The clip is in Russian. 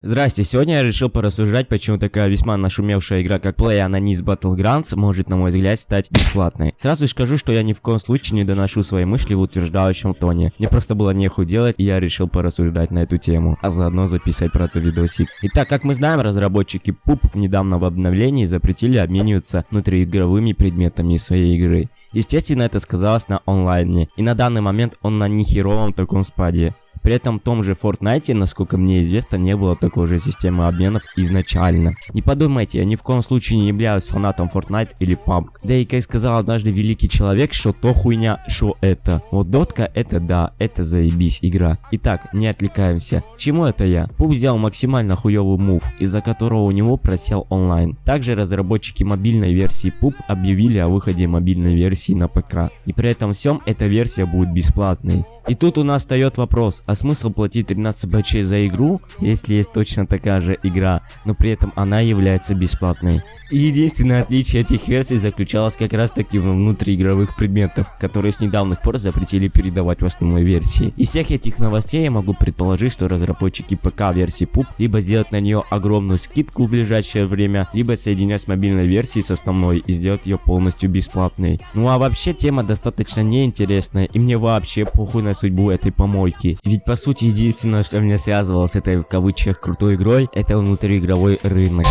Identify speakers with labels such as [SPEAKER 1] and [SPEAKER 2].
[SPEAKER 1] Здрасте, сегодня я решил порассуждать, почему такая весьма нашумевшая игра, как PlayAnonis Battlegrounds, может, на мой взгляд, стать бесплатной. Сразу скажу, что я ни в коем случае не доношу свои мысли в утверждающем тоне. Мне просто было нехуй делать, и я решил порассуждать на эту тему, а заодно записать про это видосик. Итак, как мы знаем, разработчики PUP в недавнем обновлении запретили обмениваться внутриигровыми предметами своей игры. Естественно, это сказалось на онлайне, и на данный момент он на нехеровом таком спаде. При этом в том же Fortnite, насколько мне известно, не было такой же системы обменов изначально. Не подумайте, я ни в коем случае не являюсь фанатом Fortnite или PUBG. Да и как сказал однажды великий человек, что то хуйня, что это. Вот дотка это да, это заебись игра. Итак, не отвлекаемся. чему это я? PUBG сделал максимально хуёвый move, из-за которого у него просел онлайн. Также разработчики мобильной версии PUBG объявили о выходе мобильной версии на ПК. И при этом всем эта версия будет бесплатной. И тут у нас встает вопрос, а смысл платить 13 бачей за игру, если есть точно такая же игра, но при этом она является бесплатной. Единственное отличие этих версий заключалось как раз таки в внутриигровых предметах, которые с недавних пор запретили передавать в основной версии. Из всех этих новостей я могу предположить, что разработчики ПК версии PUP либо сделать на нее огромную скидку в ближайшее время, либо соединять с мобильной версией с основной и сделать ее полностью бесплатной. Ну а вообще тема достаточно неинтересная и мне вообще похуй на судьбу этой помойки. Ведь по сути единственное, что меня связывало с этой в кавычках крутой игрой, это внутриигровой рынок.